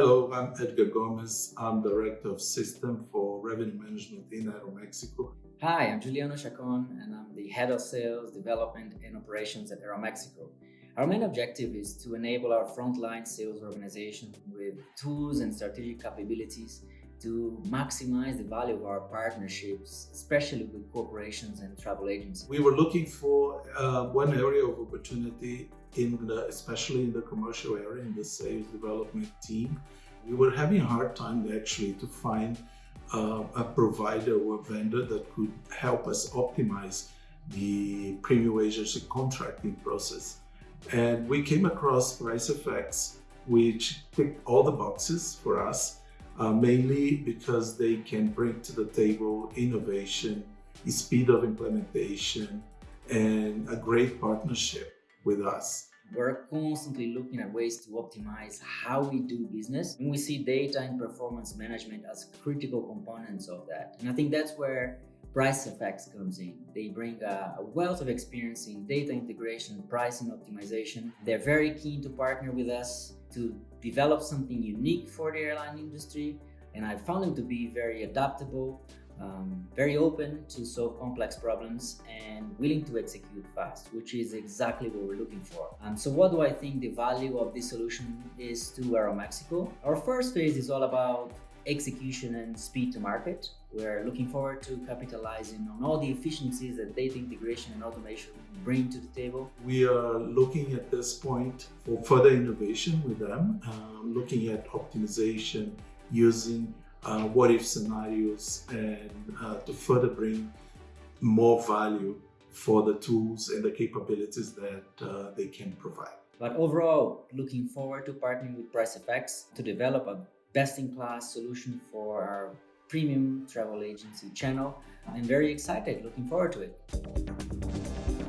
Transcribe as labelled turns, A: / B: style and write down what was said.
A: Hello, I'm Edgar Gomez. I'm Director of System for Revenue Management in Aeromexico.
B: Hi, I'm Juliano Chacon, and I'm the Head of Sales, Development, and Operations at Aeromexico. Our main objective is to enable our frontline sales organization with tools and strategic capabilities to maximize the value of our partnerships, especially with corporations and travel agencies.
A: We were looking for uh, one area of opportunity in the, especially in the commercial area, in the sales development team. We were having a hard time actually to find uh, a provider or a vendor that could help us optimize the premium agency contracting process. And we came across PriceFX, which ticked all the boxes for us uh, mainly because they can bring to the table innovation, speed of implementation, and a great partnership with us.
B: We're constantly looking at ways to optimize how we do business. And we see data and performance management as critical components of that. And I think that's where PriceFX comes in. They bring a, a, wealth of experience in data integration, pricing optimization. They're very keen to partner with us to develop something unique for the airline industry. And I found them to be very adaptable, um, very open to solve complex problems and willing to execute fast, which is exactly what we're looking for. Um, so what do I think the value of this solution is to Aeromexico? Our first phase is all about execution and speed to market. We're looking forward to capitalizing on all the efficiencies that data integration and automation bring to the table.
A: We are looking at this point for further innovation with them, um, looking at optimization using uh, what if scenarios and uh, to further bring more value for the tools and the capabilities that uh, they can provide.
B: But overall, looking forward to partnering with PriceFX to develop a best-in-class solution for our premium travel agency channel. I'm very excited, looking forward to it.